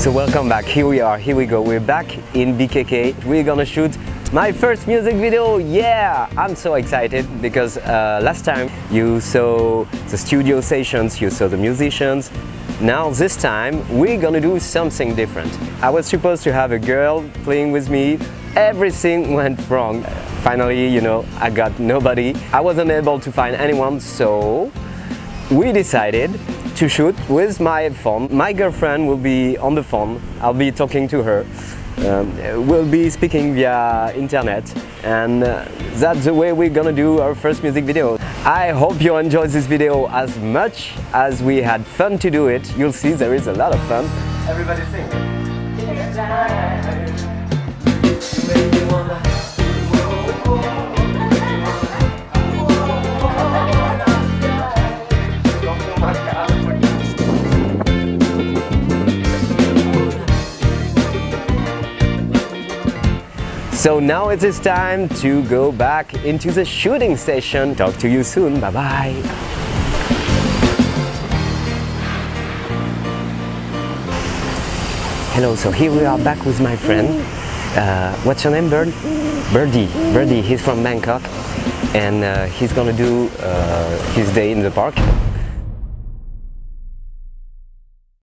So welcome back, here we are, here we go, we're back in BKK, we're gonna shoot my first music video, yeah! I'm so excited because uh, last time you saw the studio sessions, you saw the musicians, now this time we're gonna do something different. I was supposed to have a girl playing with me, everything went wrong. Finally, you know, I got nobody. I wasn't able to find anyone, so we decided to shoot with my phone. My girlfriend will be on the phone. I'll be talking to her. Um, we'll be speaking via internet and uh, that's the way we're gonna do our first music video. I hope you enjoyed this video as much as we had fun to do it. You'll see there is a lot of fun. Everybody sing. So now it is time to go back into the shooting session. Talk to you soon. Bye bye. Hello, so here we are back with my friend. Uh, what's your name, Bird? Birdie. Birdie, he's from Bangkok and uh, he's gonna do uh, his day in the park.